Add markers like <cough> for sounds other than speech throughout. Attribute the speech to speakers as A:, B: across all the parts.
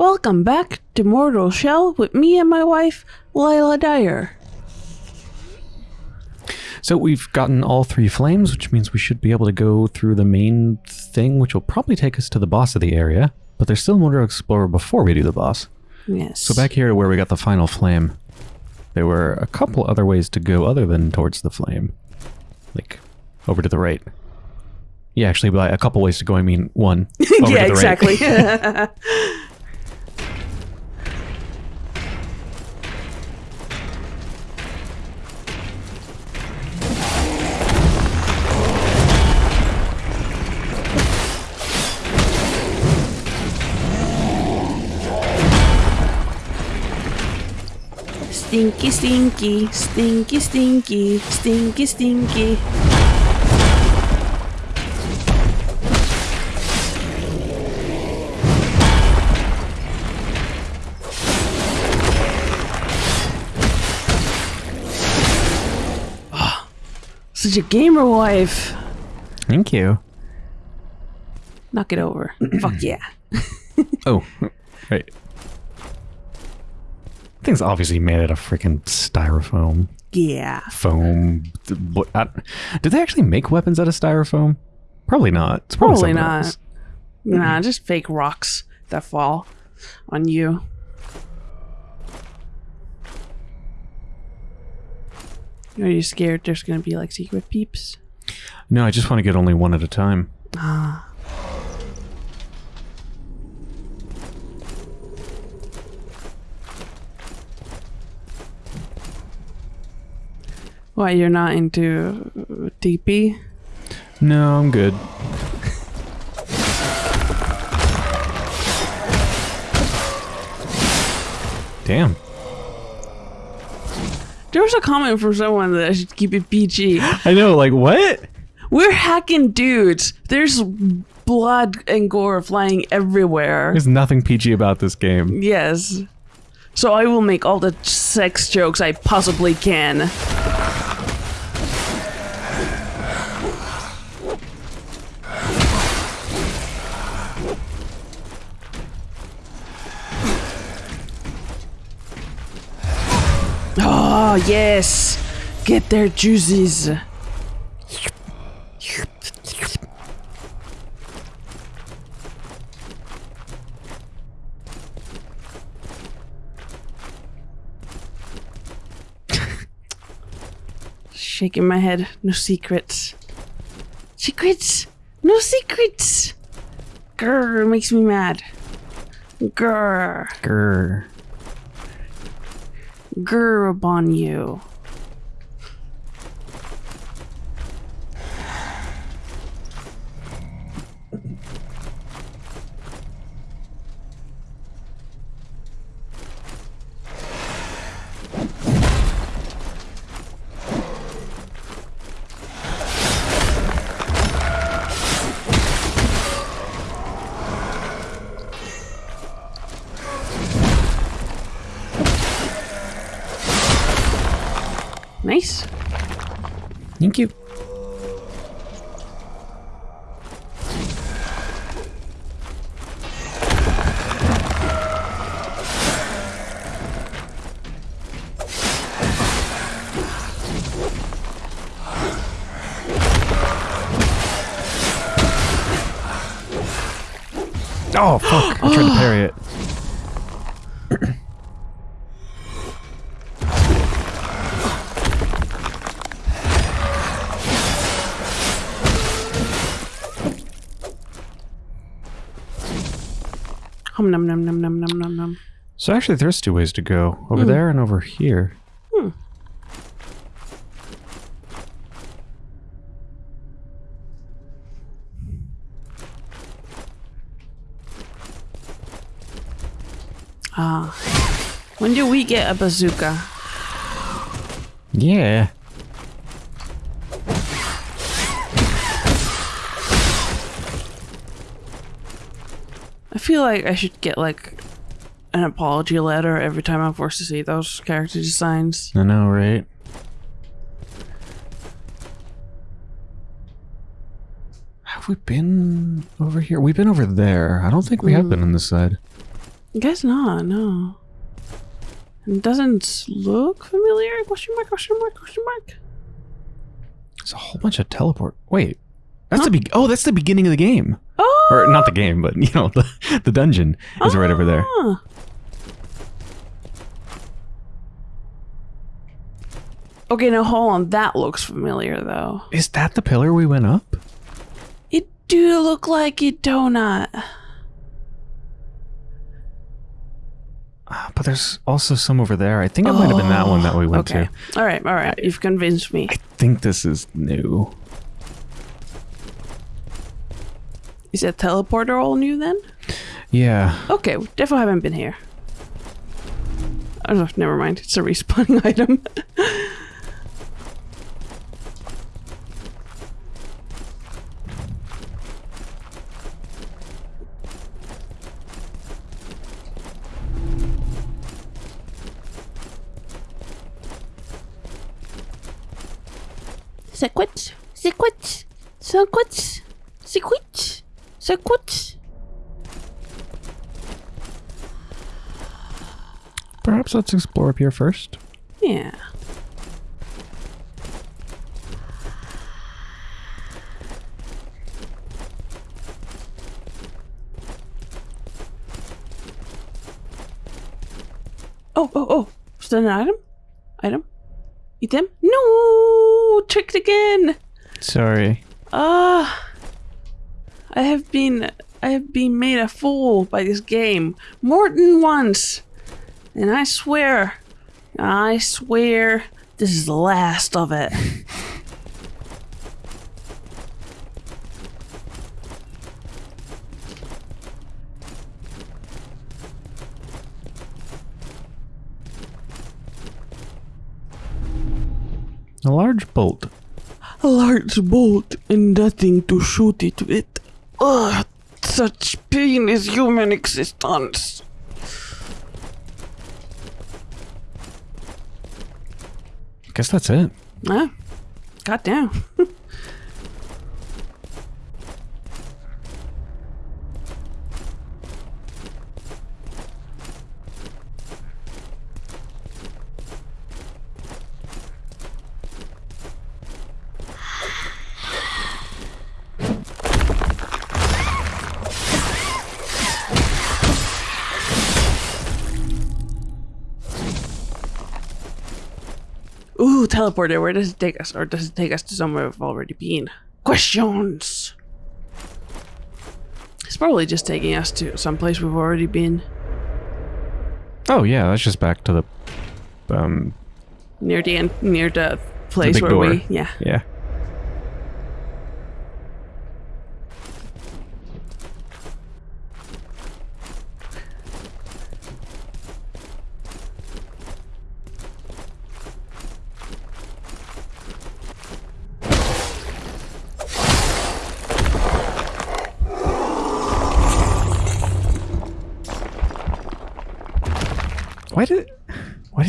A: Welcome back to Mortal Shell with me and my wife, Lila Dyer.
B: So we've gotten all three flames, which means we should be able to go through the main thing, which will probably take us to the boss of the area. But there's still more to explore before we do the boss.
A: Yes.
B: So back here where we got the final flame, there were a couple other ways to go other than towards the flame. Like, over to the right. Yeah, actually, by a couple ways to go, I mean one. <laughs> Over
A: yeah,
B: to the right.
A: exactly. <laughs> <laughs> Stinky, stinky, stinky, stinky, stinky, stinky. Ah, Such a gamer wife.
B: Thank you.
A: Knock it over. Fuck yeah.
B: Oh, <laughs> right. Thing's obviously made out of freaking styrofoam.
A: Yeah.
B: Foam. What? I, did they actually make weapons out of styrofoam? Probably not. It's probably,
A: Probably not.
B: else.
A: Nah, just fake rocks that fall on you. Are you scared there's gonna be like secret peeps?
B: No, I just want to get only one at a time.
A: Ah. Why you're not into TP?
B: No, I'm good. Damn.
A: There was a comment from someone that I should keep it PG. <gasps>
B: I know, like, what?
A: We're hacking dudes. There's blood and gore flying everywhere.
B: There's nothing PG about this game.
A: Yes. So I will make all the sex jokes I possibly can. Oh, yes. Get their juices. <laughs> Shaking my head. No secrets. Secrets? No secrets! Grr, makes me mad. Grr.
B: Grr.
A: Grr upon you.
B: So actually, there's two ways to go. Over there and over here.
A: Ah. When do we get a bazooka?
B: Yeah.
A: I feel like I should get like an apology letter every time I'm forced to see those character designs.
B: I know, right? Have we been over here? We've been over there. I don't think we have been on this side.
A: Guess not, no. It doesn't look familiar? Question mark, question mark, question mark.
B: There's a whole bunch of teleport. Wait, that's the be- oh, that's the beginning of the game,
A: Oh!
B: or not the game, but you know <laughs> the the dungeon is right over there.
A: Ah. Okay, now hold on. That looks familiar, though.
B: Is that the pillar we went up?
A: It do look like it, donut.
B: Ah, But there's also some over there. I think it might have been that one that we went
A: okay.
B: to.
A: All right, all right. You've convinced me.
B: I think this is new.
A: Is that teleporter all new then?
B: Yeah.
A: Okay, we definitely haven't been here. Oh, never mind. It's a respawning <laughs> item. C'est quoi C'est quoi C'est quoi C'est quoi C'est quoi
B: Perhaps let's explore up here first.
A: Yeah. Oh, oh, oh. Is that an item? Item? Item? No! Tricked again!
B: Sorry.
A: Ah. I have been I have been made a fool by this game more than once. And I swear, I swear this is the last of it.
B: A large bolt.
A: A large bolt and nothing to shoot it with. Ugh, such pain is human existence.
B: I Guess that's it.
A: Ah, goddamn. <laughs> Ooh, teleporter. Where does it take us? Or does it take us to somewhere we've already been? Questions! It's probably just taking us to someplace we've already been.
B: Oh yeah, that's just back to the um
A: Near the end, near the place
B: big
A: where
B: door.
A: we. Yeah.
B: yeah.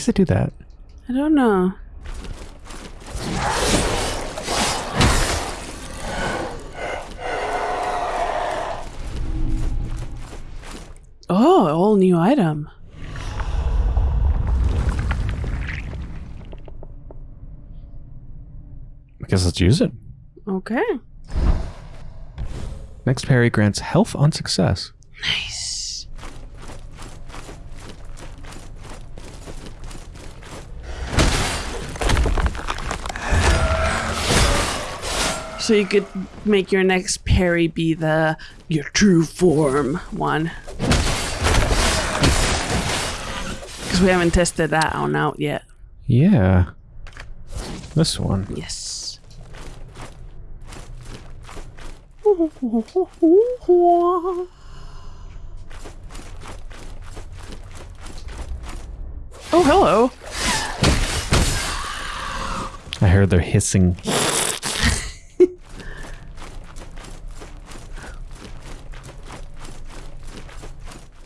B: Does it do that?
A: I don't know. Oh, all new item.
B: I guess let's use it.
A: Okay.
B: Next parry grants health on success.
A: Nice. So you could make your next parry be the your true form one. Because we haven't tested that one out yet.
B: Yeah. This one.
A: Yes. Oh, hello.
B: I heard they're hissing.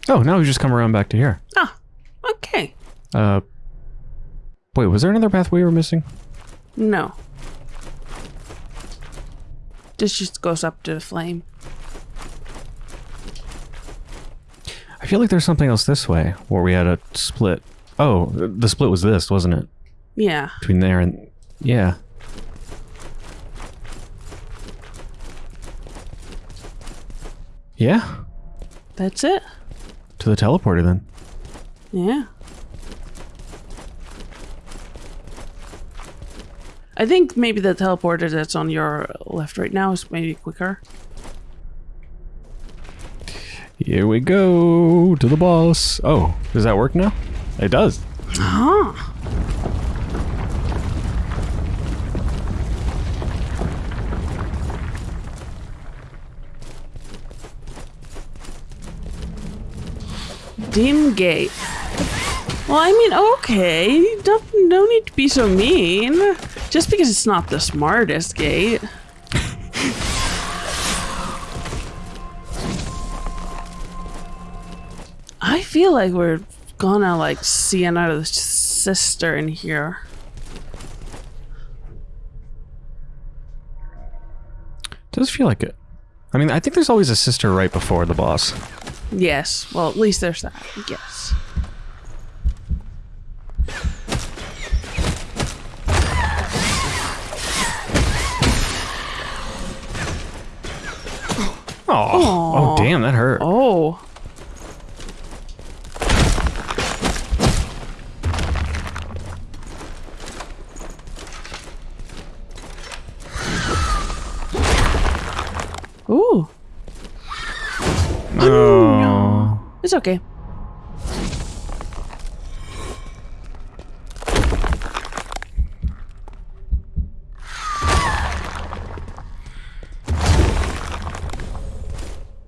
B: Oh, now we just come around back to here.
A: Ah, okay.
B: Uh, wait, was there another path we were missing?
A: No. This just goes up to the flame.
B: I feel feel like there's something else this way where we had a split. Oh, the split was this, wasn't it?
A: Yeah.
B: Between there and yeah. Yeah,
A: That's it.
B: To the teleporter then.
A: Yeah. I think maybe the teleporter that's on your left right now is maybe quicker.
B: Here we go to the boss. Oh, does that work now? It does.
A: Huh. Dim gate. Well, I mean, okay. Don't, don't need to be so mean. Just because it's not the smartest gate. I feel like we're gonna like see another sister in here.
B: Does feel like it. I mean, I think there's always a sister right before the boss.
A: Yes. Well, at least there's that. Yes.
B: Oh, oh, damn, that hurt.
A: Oh. Ooh.
B: Oh.
A: It's okay.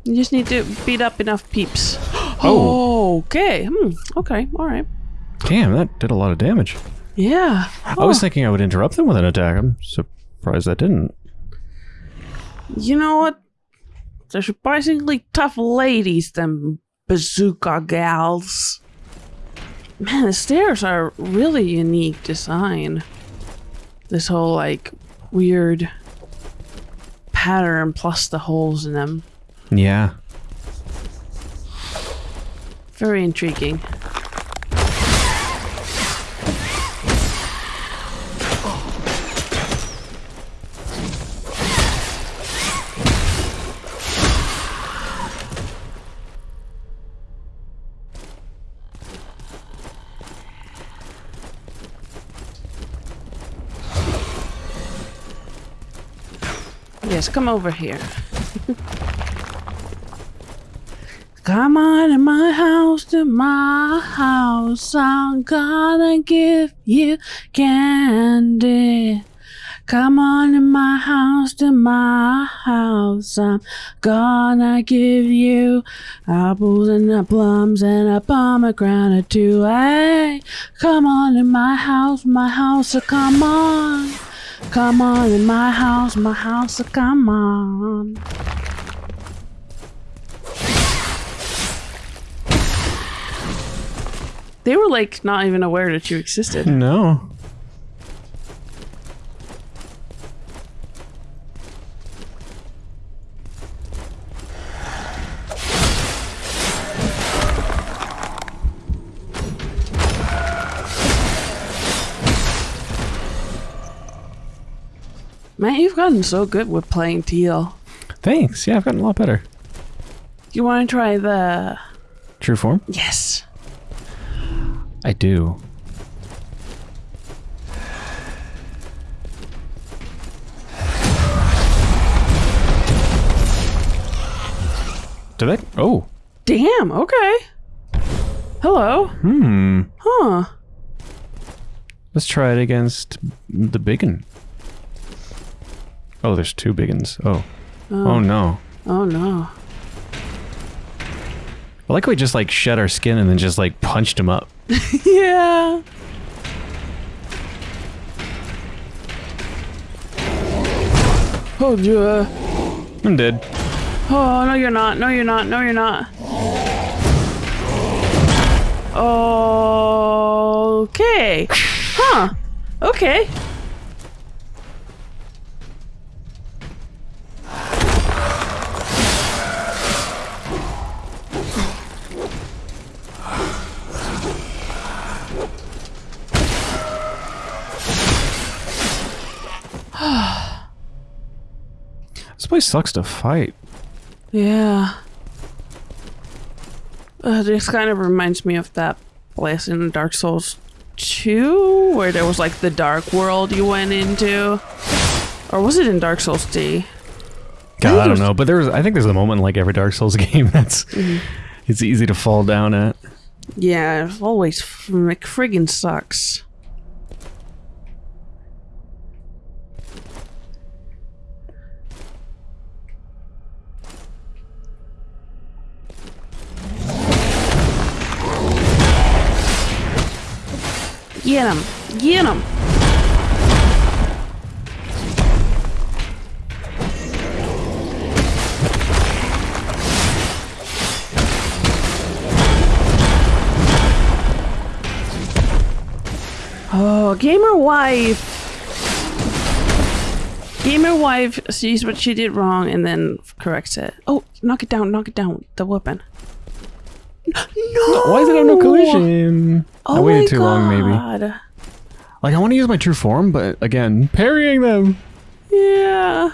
A: You just need to beat up enough peeps. <gasps>
B: Oh.
A: Okay. Hmm. Okay. All right.
B: Damn, that did a lot of damage.
A: Yeah.
B: I was thinking I would interrupt them with an attack. I'm surprised that didn't.
A: You know what? They're surprisingly tough ladies, them bazooka gals. Man, the stairs are really unique design. This whole like weird pattern plus the holes in them.
B: Yeah.
A: Very intriguing. Yes, come over here. <laughs> Come on in my house, to my house. I'm gonna give you candy. Come on in my house, to my house. I'm gonna give you apples and the plums and a pomegranate too. Hey, come on in my house, my house. So come on, come on in my house, my house. Come on. They were like not even aware that you existed.
B: No.
A: Man, you've gotten so good with playing Tiel.
B: Thanks. Yeah, I've gotten a lot better.
A: You want to try the?
B: True form?
A: Yes.
B: I do. Did I? Oh.
A: Damn. Okay. Hello.
B: Hmm.
A: Huh.
B: Let's try it against the biggin. Oh, there's two biggins. Oh. oh. Oh, no.
A: Oh no.
B: I like how we just like shed our skin and then just like punched him up. <laughs>
A: yeah. Oh yeah.
B: I'm dead.
A: Oh no, you're not. No, you're not. No, you're not. Okay. <laughs> Huh. Okay.
B: This place sucks to fight.
A: Yeah. Uh, this kind of reminds me of that place in Dark Souls 2 where there was like the dark world you went into. Or was it in Dark Souls D?
B: God,
A: think
B: I don't know, but there's I think there's a moment in like every Dark Souls <laughs> game that's it's easy to fall down at.
A: Yeah, it always fr- friggin' sucks. Get him! Get him! Oh, gamer wife. Gamer wife sees what she did wrong and then corrects it. Oh, knock it down! Knock it down! The weapon. No!
B: Why is it on no collision?
A: Oh
B: I waited too long, maybe. Like I want to use my true form, but again, parrying them.
A: Yeah.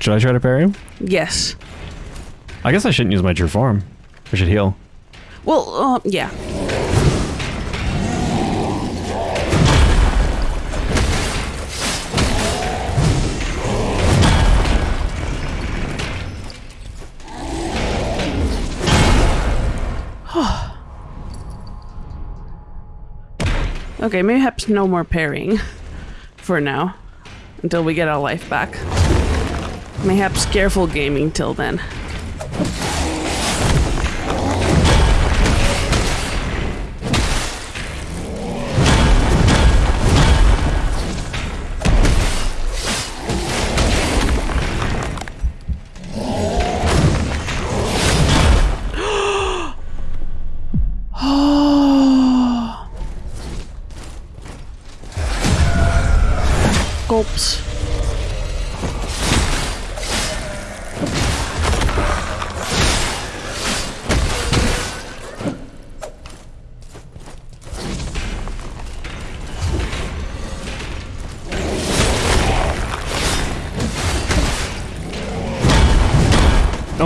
B: Should I try to parry him?
A: Yes.
B: I guess I shouldn't use my true form. I should heal.
A: Well, uh, yeah. Okay, mayhaps no more parrying <laughs> for now until we get our life back. Mayhaps careful gaming till then.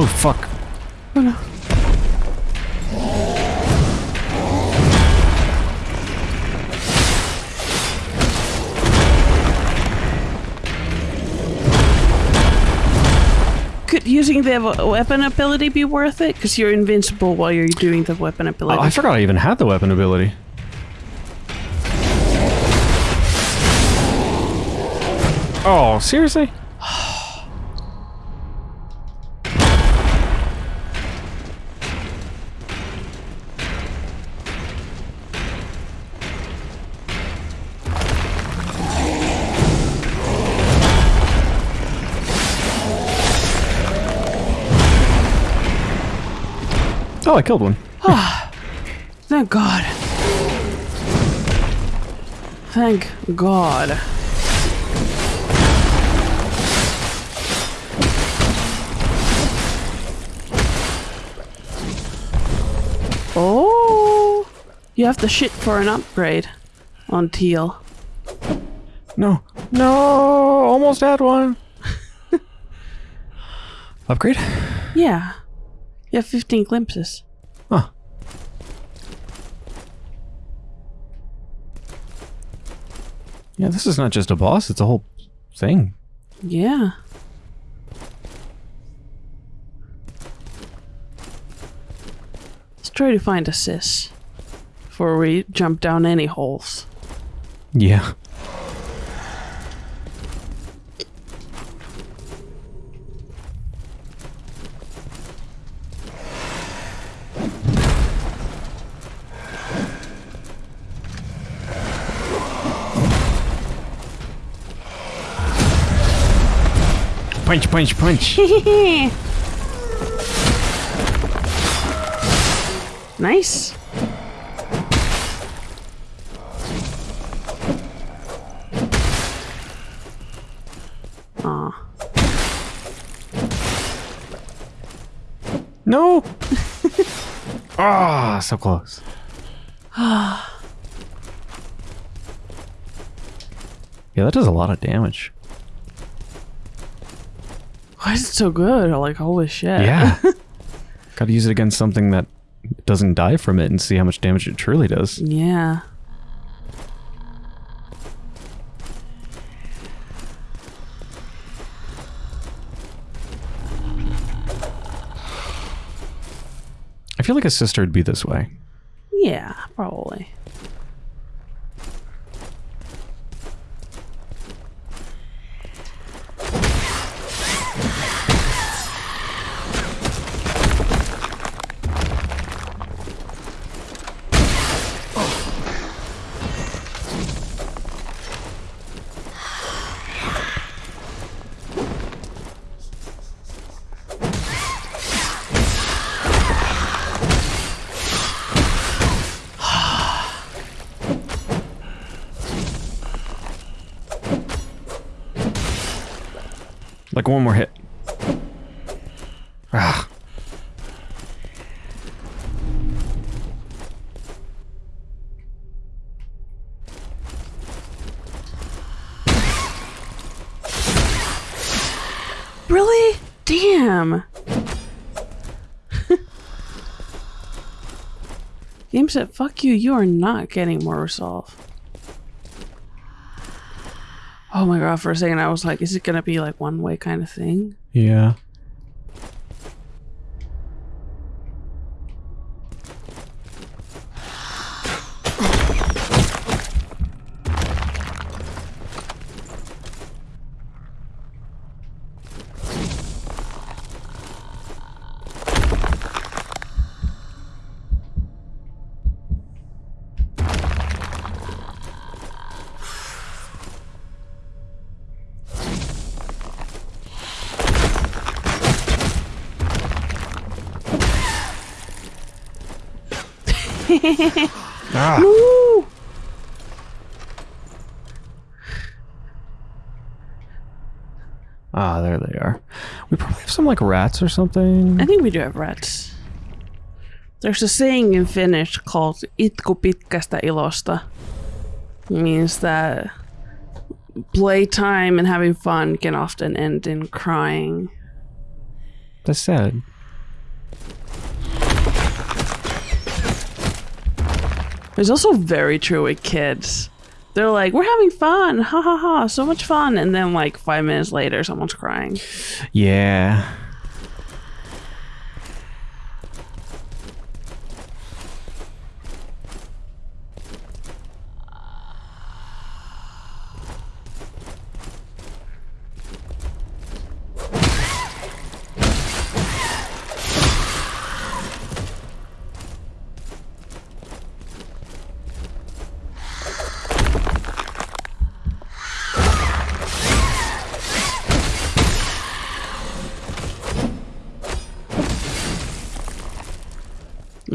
B: Oh fuck.
A: Oh no. Could using the weapon ability be worth it? Because you're invincible while you're doing the weapon
B: Oh,
A: ability.
B: I forgot I even had the weapon ability. Oh, seriously? Oh, I killed one.
A: Ah, Thank God. Thank God. Oh, you have to shit for an upgrade on Tiel.
B: No. No, almost had one. <laughs> Upgrade?
A: Yeah, you have 15 glimpses.
B: Huh. Yeah, this is not just a boss, it's a whole thing.
A: Yeah. Let's try to find a sis before we jump down any holes.
B: Yeah. Punch, punch, punch. <laughs>
A: nice. Aw.
B: No! <laughs> Ah, so close. <sighs> yeah, that does a lot of damage.
A: Why is it so good? Like, holy shit.
B: Yeah. <laughs> Gotta use it against something that doesn't die from it and see how much damage it truly does.
A: Yeah.
B: I feel like a sister would be this way.
A: Yeah, probably.
B: Like one more hit. Ah.
A: Really? Damn. <laughs> Game said, fuck you, you are not getting more resolve. Oh my god, for a second I was like, is it gonna be like one way kind of thing?
B: Yeah. Ah.
A: Woo!
B: Ah, there they are. We probably have some like rats or something.
A: I think we do have rats. There's a saying in Finnish called itku pitkästä ilosta. It means that playtime and having fun can often end in crying.
B: That's sad.
A: It's also very true with kids. They're like, we're having fun, ha ha ha, so much fun. And then, like, five minutes later, someone's crying.
B: Yeah.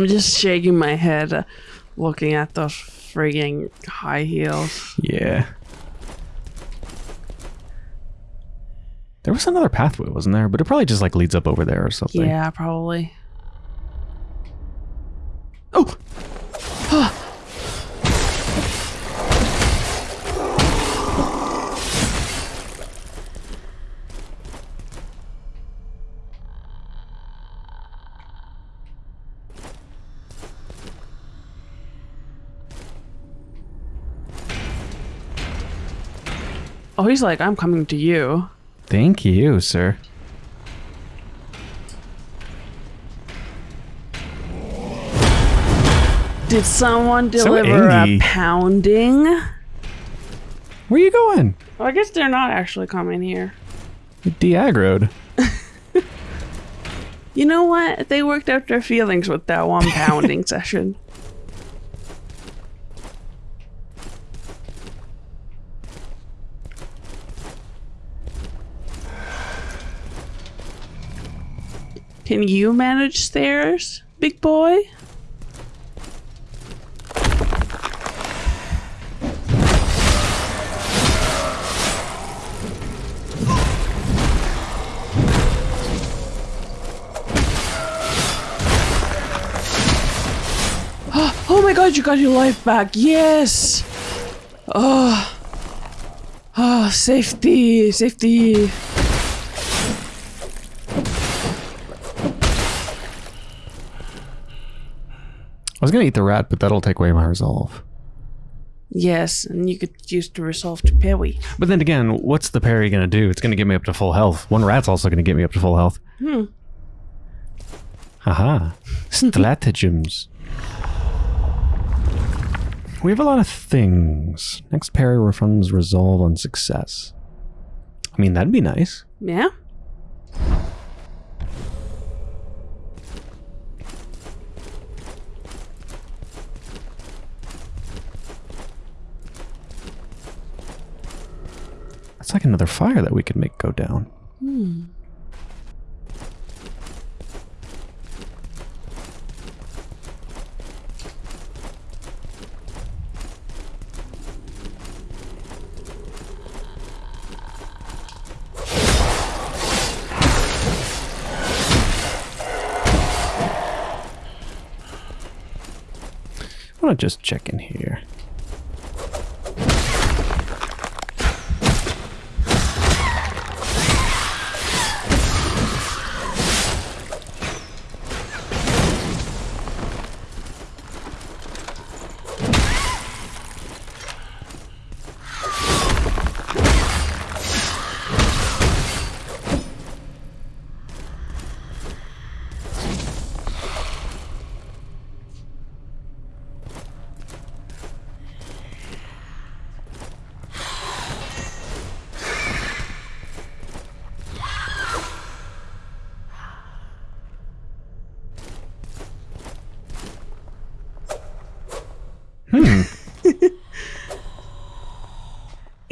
A: I'm just shaking my head uh, looking at those frigging high heels.
B: Yeah. There was another pathway, wasn't there? But it probably just like leads up over there or something.
A: Yeah, probably. Oh! Oh, he's like, I'm coming to you.
B: Thank you, sir.
A: Did someone
B: So
A: deliver a pounding?
B: Where are you going?
A: Well, I guess they're not actually coming here.
B: De-aggroed. <laughs>
A: You know what? They worked out their feelings with that one pounding <laughs> session. Can you manage stairs, big boy? <gasps> Oh my god, you got your life back. Yes. Oh. Oh, safety, safety.
B: Was gonna eat the rat, but that'll take away my resolve.
A: Yes, and you could use the resolve to parry.
B: But then again, what's the parry gonna do? It's gonna get me up to full health. One rat's also gonna get me up to full health.
A: Hmm.
B: Haha. <laughs> Stratagems. We have a lot of things. Next parry refunds resolve on success. I mean, that'd be nice.
A: Yeah.
B: That's like another fire that we could make go down. Hmm. I want to just check in here.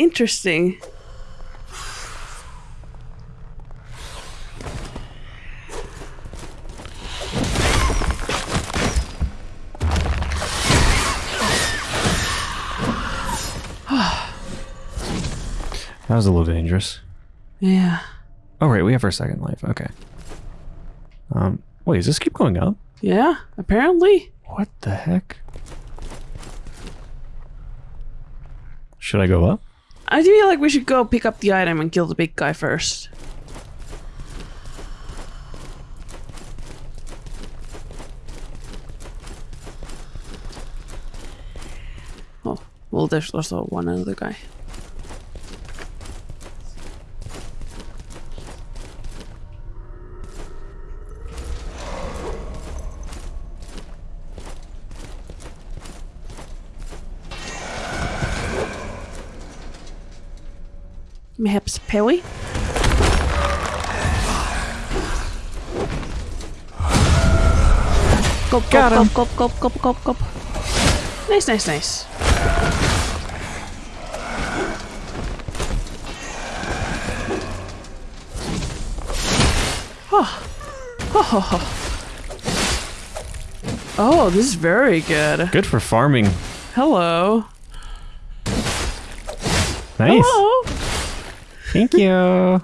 A: Interesting. <sighs>
B: That was a little dangerous.
A: Yeah.
B: Oh, right, we have our second life. Okay. Um, wait, does this keep going up?
A: Yeah, apparently.
B: What the heck? Should I go up?
A: I feel like we should go pick up the item and kill the big guy first. Oh, well, there's also one other guy. Parry? Go, go,
B: Got
A: go, go, go, go, go. Nice, nice, nice. Oh. Oh, oh, oh. Oh, this is very good.
B: Good for farming.
A: Hello.
B: Nice.
A: Hello.
B: Thank you.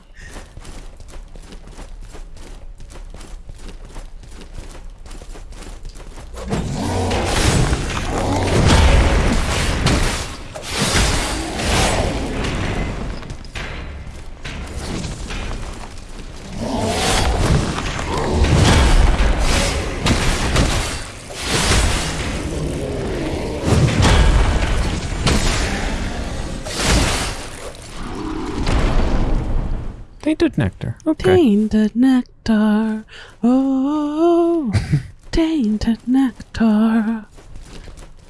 B: Tainted nectar. Okay.
A: Tainted nectar. Oh, <laughs> tainted nectar.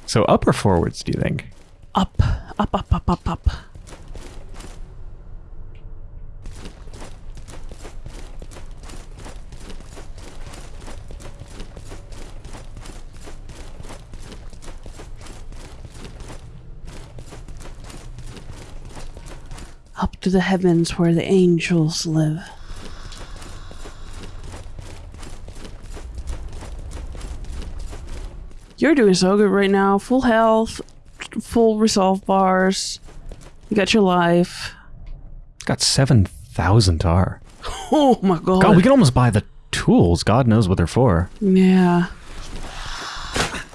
B: So up or forwards, do you think?
A: Up, up, up, up, up, up. Up to the heavens where the angels live. You're doing so good right now. Full health, full resolve bars. You got your life.
B: Got 7,000 tar.
A: Oh my god.
B: God, we can almost buy the tools. God knows what they're for.
A: yeah.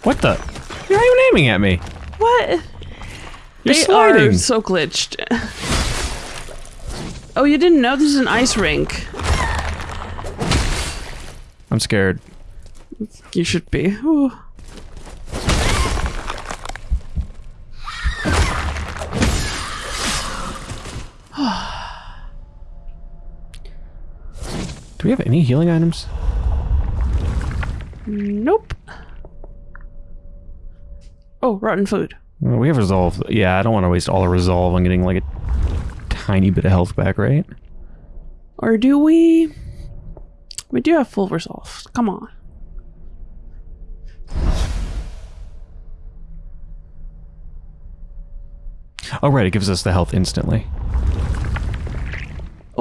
B: What the? You're not even aiming at me.
A: What?
B: You're
A: they
B: sliding.
A: are so glitched. oh, you didn't know this is an ice rink?
B: I'm scared.
A: You should be. Ooh.
B: We have any healing items?
A: Nope. Oh, rotten food.
B: Well, we have resolve. Yeah, I don't want to waste all our resolve on getting like a tiny bit of health back, right?
A: Or do we? We do have full resolve. Come on.
B: Oh, right. It gives us the health instantly.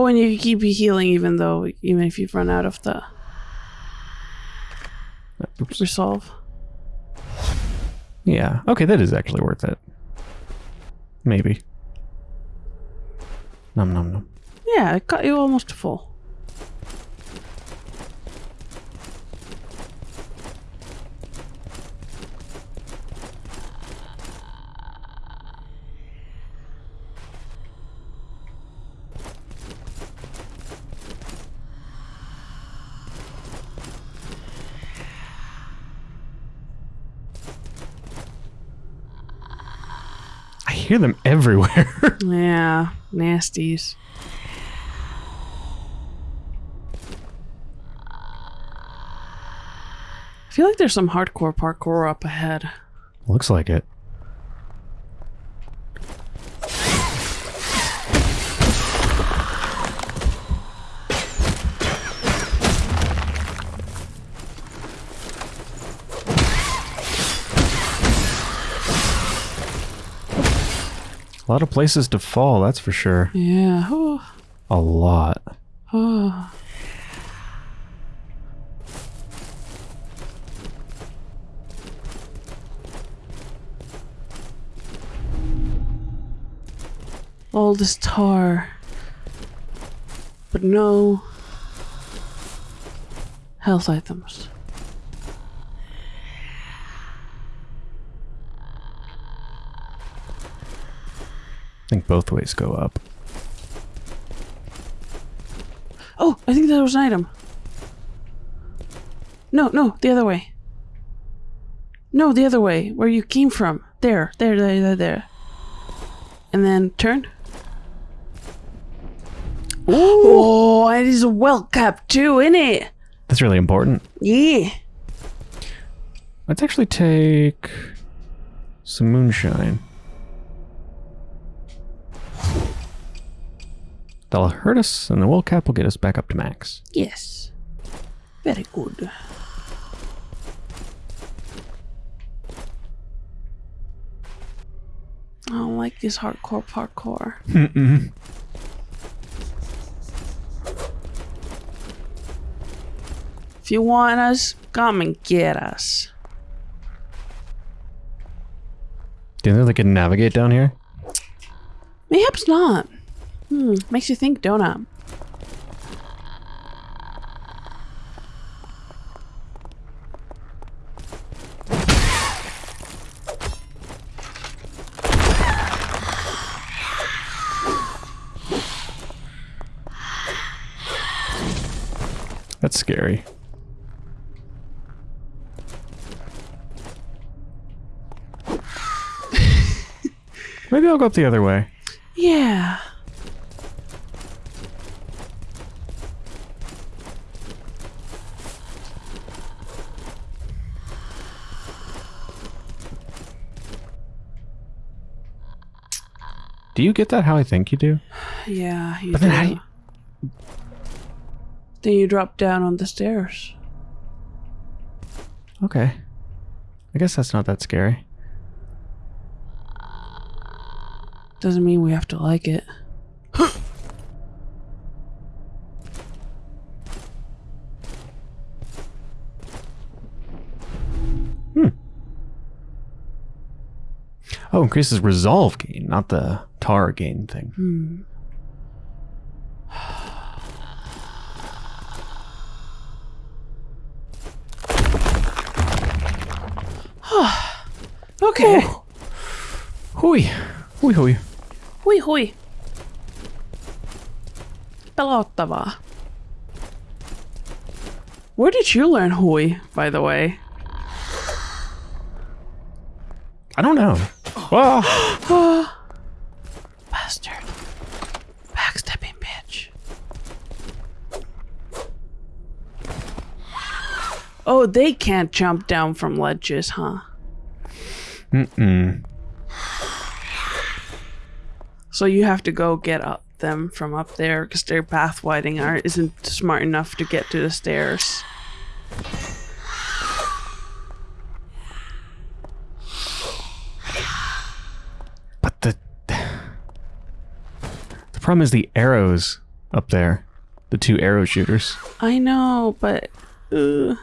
A: Oh, and you can keep healing even though, even if you've run out of the
B: Oops.
A: resolve.
B: Yeah. Okay, that is actually worth it. Maybe. Num num num.
A: Yeah, it got you almost full.
B: I hear them everywhere. <laughs>
A: Yeah, nasties. I feel like there's some hardcore parkour up ahead.
B: Looks like it. A lot of places to fall, that's for sure.
A: Yeah. Oh,
B: A lot.
A: oh. All this tar. But no health items.
B: Both ways go up.
A: Oh, I think that was an item. No, no, the other way. No, the other way, where you came from. There, there, there, there, there. And then turn. Oh, it is a well cap too, isn't it?
B: That's really important.
A: Yeah.
B: Let's actually take some moonshine. That'll hurt us, and the will cap will get us back up to max.
A: Yes. Very good. I don't like this hardcore parkour. <laughs> If you want us, come and get us.
B: Do you think they can navigate down here?
A: Mayhaps not. Hmm, makes you think, don't it?
B: That's scary. <laughs> Maybe I'll go up the other way.
A: Yeah.
B: Do you get that how I think you do?
A: Yeah, you
B: But then how
A: do.
B: do you-
A: Then you drop down on the stairs.
B: Okay. I guess that's not that scary.
A: Doesn't mean we have to like it. hmm.
B: Oh, increases resolve gain, not the tar gain thing.
A: Hmm. <sighs> Okay.
B: Hui. Hui hui.
A: Hui hui. Pelottavaa. Where did you learn hui, by the way?
B: I don't know. <gasps> Ah! <gasps> <gasps>
A: Oh, they can't jump down from ledges, huh?
B: Mm-mm.
A: So you have to go get up them from up there because their path widening art isn't smart enough to get to the stairs.
B: But the the problem is the arrows up there, the two arrow shooters.
A: I know, but uh,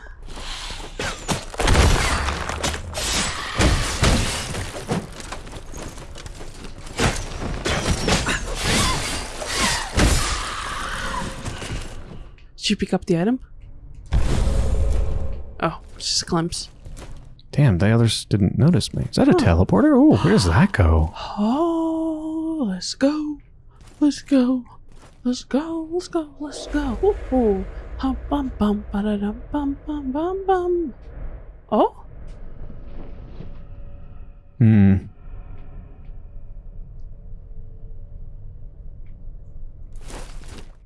A: Did you pick up the item? Oh, it's just a glimpse.
B: Damn, the others didn't notice me. Is that a teleporter? Oh, where does that go?
A: Oh, let's go. Let's go. Let's go. Let's go. Let's go. Ooh, ooh. Hum, bum, bum, ba-da-dum, bum, bum, bum, bum. Oh?
B: Hmm.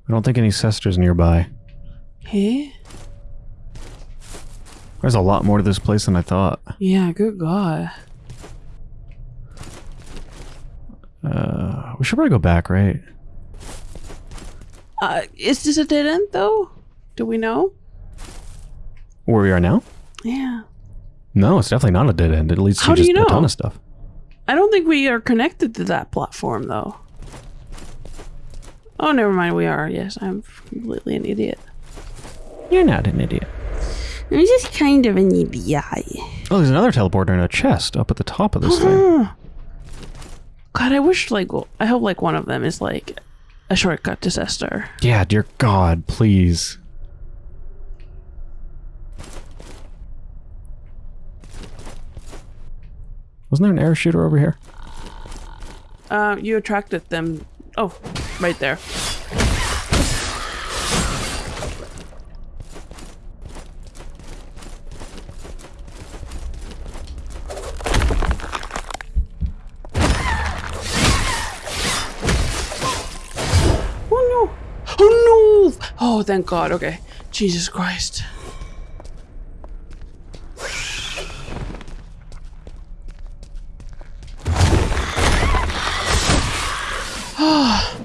B: I don't think any Cesters nearby.
A: Hey?
B: There's a lot more to this place than I thought.
A: Yeah, good God.
B: Uh, we should probably go back, right?
A: Uh, is this a dead end, though? Do we know?
B: Where we are now?
A: Yeah.
B: No, it's definitely not a dead end. It leads to
A: How
B: just
A: you know?
B: a ton of stuff.
A: I don't think we are connected to that platform, though. Oh, never mind. We are. Yes, I'm completely an idiot.
B: You're not an idiot.
A: I'm just kind of an idiot.
B: Oh, there's another teleporter in a chest up at the top of this thing.
A: God, I wish like I hope like one of them is like a shortcut to Cester.
B: Yeah, dear God, please. Wasn't there an air shooter over here?
A: Uh, you attracted them. Oh, right there. Oh no! Oh! Thank God. Okay. Jesus Christ. <sighs>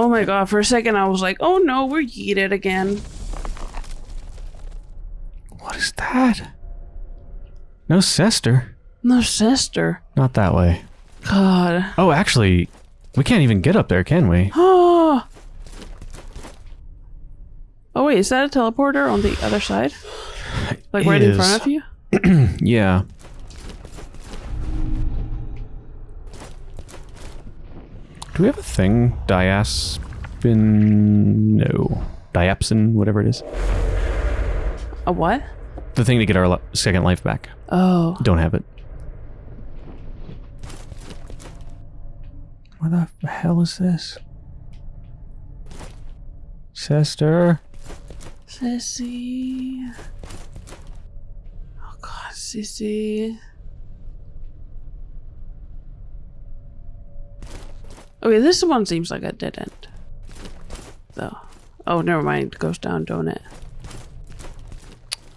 A: Oh my god, for a second I was like, oh no, we're yeeted again.
B: What is that? No sister.
A: No sister.
B: Not that way.
A: God.
B: Oh, actually, we can't even get up there, can we? <gasps> <gasps>
A: Oh. Oh wait, is that a teleporter on the other side? <sighs> Like right in front of you? <clears throat>
B: Yeah. Do we have a thing? Diaspin? No. Diapsin, whatever it is.
A: A what?
B: The thing to get our second life back.
A: Oh.
B: Don't have it. What the hell is this? Sister?
A: Sissy. Oh god, Sissy. Okay, this one seems like a dead end. Though. Oh, never mind. It goes down, don't it?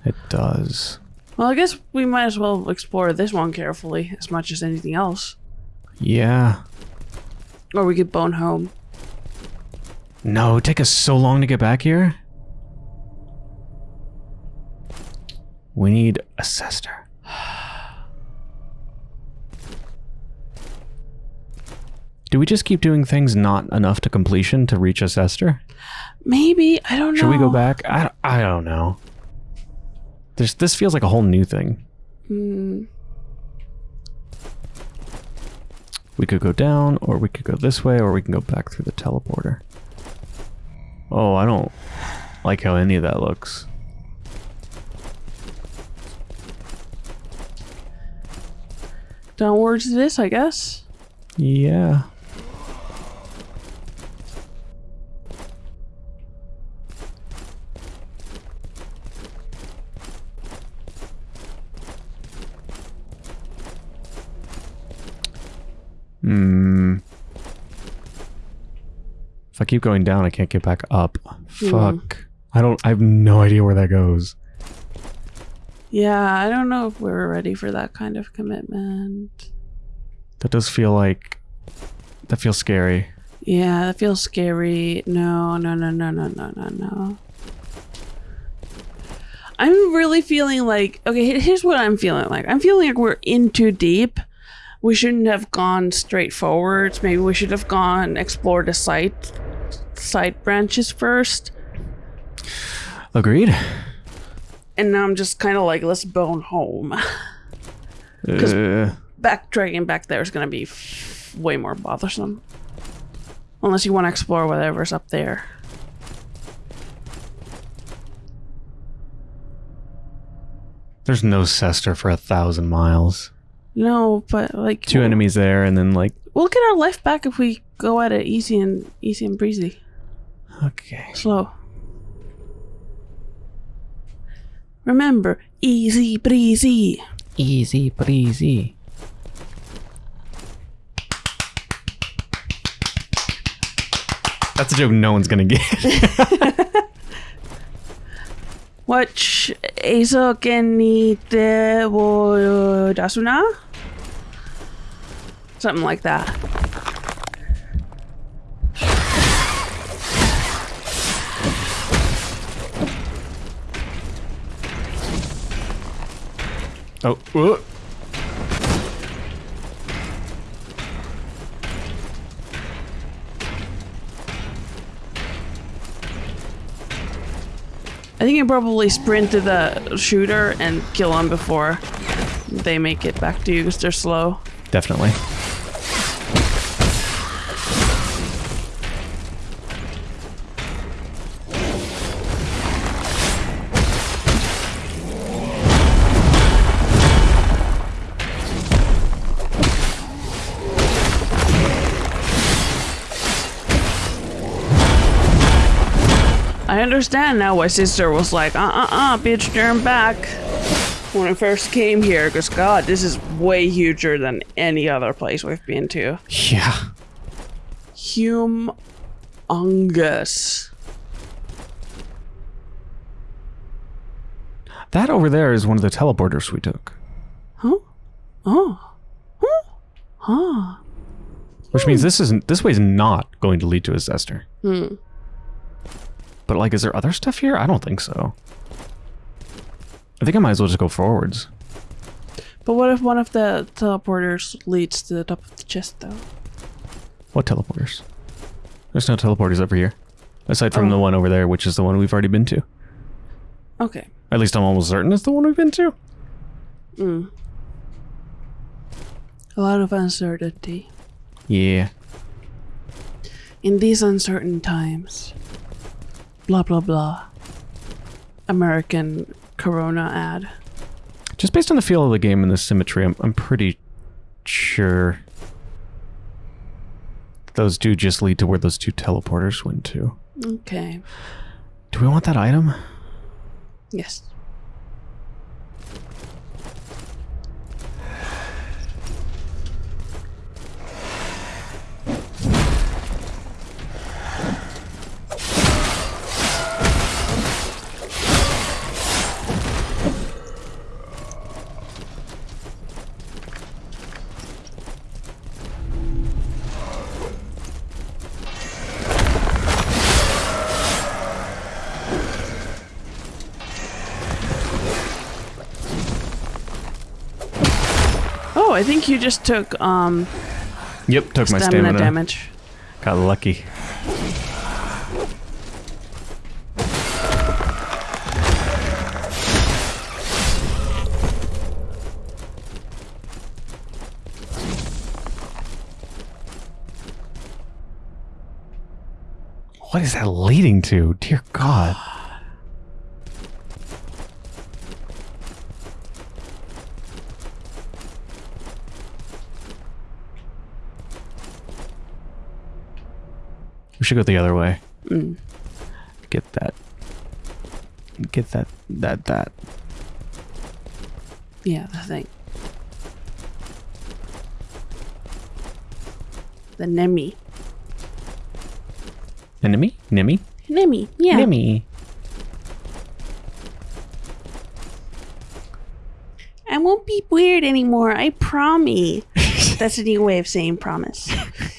B: It does.
A: Well, I guess we might as well explore this one carefully as much as anything else.
B: Yeah.
A: Or we could bone home.
B: No, it take us so long to get back here. We need a sister. Do we just keep doing things not enough to completion to reach a Cester?
A: Maybe. I don't know.
B: Should we go back? I, I don't know. There's, this feels like a whole new thing.
A: Hmm.
B: We could go down, or we could go this way, or we can go back through the teleporter. Oh, I don't like how any of that looks.
A: Downwards this, I guess.
B: Yeah. Hmm. If I keep going down, I can't get back up. Fuck. I don't. I have no idea where that goes.
A: Yeah, I don't know if we're ready for that kind of commitment.
B: That does feel like. That feels scary.
A: Yeah, that feels scary. No, no, no, no, no, no, no, no. I'm really feeling like okay. Here's what I'm feeling like. I'm feeling like we're in too deep. We shouldn't have gone straight forwards. Maybe we should have gone explore the site side branches first.
B: Agreed.
A: And now I'm just kind of like, let's bone home. <laughs>
B: Because uh,
A: Backtracking back there is gonna be f- way more bothersome. Unless you want to explore whatever's up there.
B: there's no Cester for a thousand miles.
A: No, but like
B: Two
A: we'll,
B: enemies there, and then like.
A: We'll get our life back if we go at it easy and easy and breezy.
B: Okay.
A: Slow. Remember, easy breezy.
B: Easy breezy. That's a joke no one's gonna get. <laughs>
A: Watch eso que ni te voy dasuna? Something like that.
B: Oh. uh.
A: I think I probably sprint to the shooter and kill them before they make it back to you because they're slow.
B: Definitely.
A: Understand now why sister was like, uh uh uh, bitch, turn back. When I first came here, because God, this is way huger than any other place we've been to.
B: Yeah.
A: Humongous.
B: That over there is one of the teleporters we took.
A: Huh? Oh. Huh? Huh.
B: Which means this isn't this way's not going to lead to a Zester.
A: Hmm.
B: But like is there other stuff here? I don't think so. I think I might as well just go forwards.
A: But what if one of the teleporters leads to the top of the chest, though?
B: What teleporters? There's no teleporters over here. Aside from
A: Oh.
B: the one over there, which is the one we've already been to.
A: Okay.
B: At least I'm almost certain it's the one we've been to.
A: Mm. A lot of uncertainty
B: Yeah.
A: in these uncertain times. Blah blah blah. American Corona ad.
B: Just based on the feel of the game and the symmetry, I'm, I'm pretty sure those do just lead to where those two teleporters went to.
A: Okay.
B: Do we want that item?
A: Yes. I think you just took um
B: Yep, took my
A: stamina,
B: stamina.
A: damage.
B: Got lucky. What is that leading to? Dear God. Should go the other way.
A: Mm.
B: Get that. Get that. That. That.
A: Yeah, the thing. The Nemi.
B: Enemy? Nimmy?
A: Nemi, yeah.
B: Nimmy.
A: I won't be weird anymore, I promise. <laughs> That's a new way of saying promise. <laughs>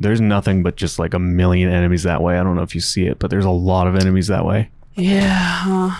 B: There's nothing but just like a million enemies that way. I don't know if you see it, but there's a lot of enemies that way.
A: Yeah?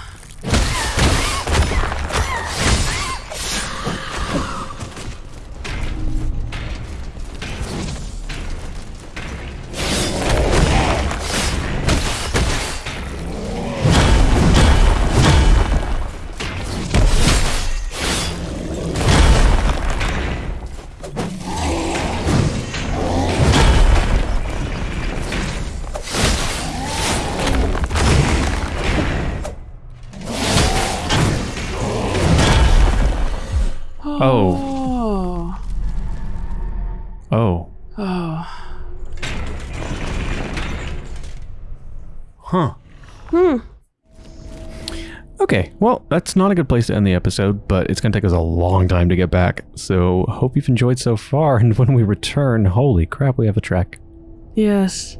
B: That's not a good place to end the episode, but it's going to take us a long time to get back. So, hope you've enjoyed so far. <laughs> And when we return, holy crap, we have a track.
A: Yes.